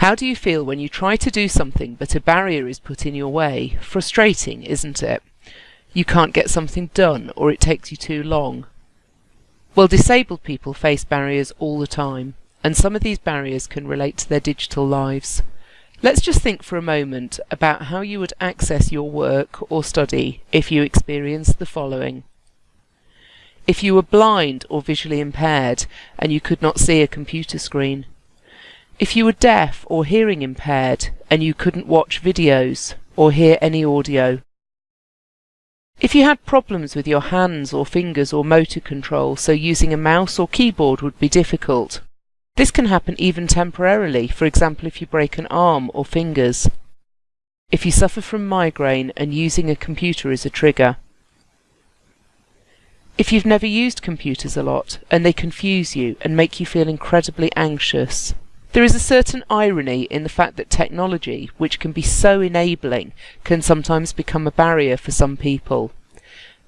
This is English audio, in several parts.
How do you feel when you try to do something but a barrier is put in your way? Frustrating, isn't it? You can't get something done or it takes you too long. Well, disabled people face barriers all the time, and some of these barriers can relate to their digital lives. Let's just think for a moment about how you would access your work or study if you experienced the following. If you were blind or visually impaired and you could not see a computer screen. If you were deaf or hearing impaired and you couldn't watch videos or hear any audio. If you had problems with your hands or fingers or motor control so using a mouse or keyboard would be difficult. This can happen even temporarily, for example if you break an arm or fingers. If you suffer from migraine and using a computer is a trigger. If you've never used computers a lot and they confuse you and make you feel incredibly anxious. There is a certain irony in the fact that technology, which can be so enabling, can sometimes become a barrier for some people.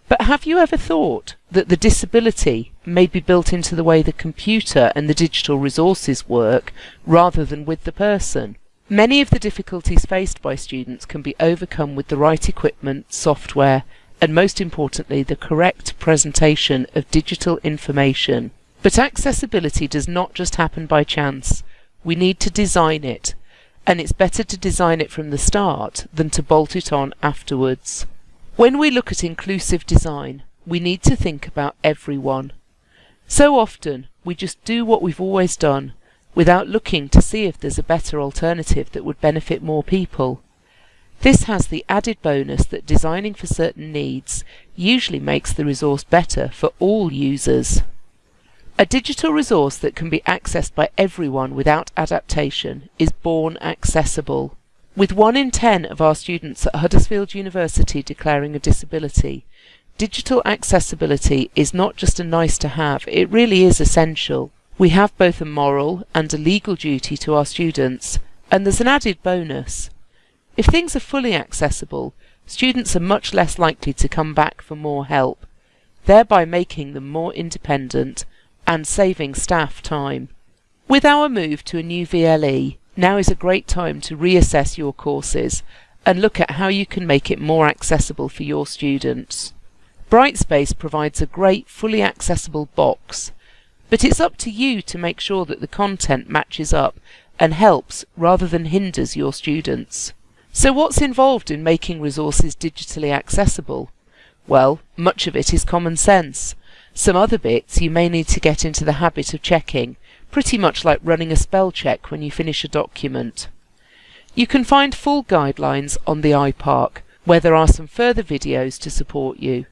But have you ever thought that the disability may be built into the way the computer and the digital resources work rather than with the person? Many of the difficulties faced by students can be overcome with the right equipment, software, and most importantly, the correct presentation of digital information. But accessibility does not just happen by chance. We need to design it, and it's better to design it from the start than to bolt it on afterwards. When we look at inclusive design, we need to think about everyone. So often, we just do what we've always done, without looking to see if there's a better alternative that would benefit more people. This has the added bonus that designing for certain needs usually makes the resource better for all users. A digital resource that can be accessed by everyone without adaptation is born accessible. With one in ten of our students at Huddersfield University declaring a disability, digital accessibility is not just a nice to have, it really is essential. We have both a moral and a legal duty to our students, and there's an added bonus. If things are fully accessible, students are much less likely to come back for more help, thereby making them more independent and saving staff time. With our move to a new VLE, now is a great time to reassess your courses and look at how you can make it more accessible for your students. Brightspace provides a great fully accessible box, but it's up to you to make sure that the content matches up and helps rather than hinders your students. So what's involved in making resources digitally accessible? Well, much of it is common sense. Some other bits you may need to get into the habit of checking, pretty much like running a spell check when you finish a document. You can find full guidelines on the iPark, where there are some further videos to support you.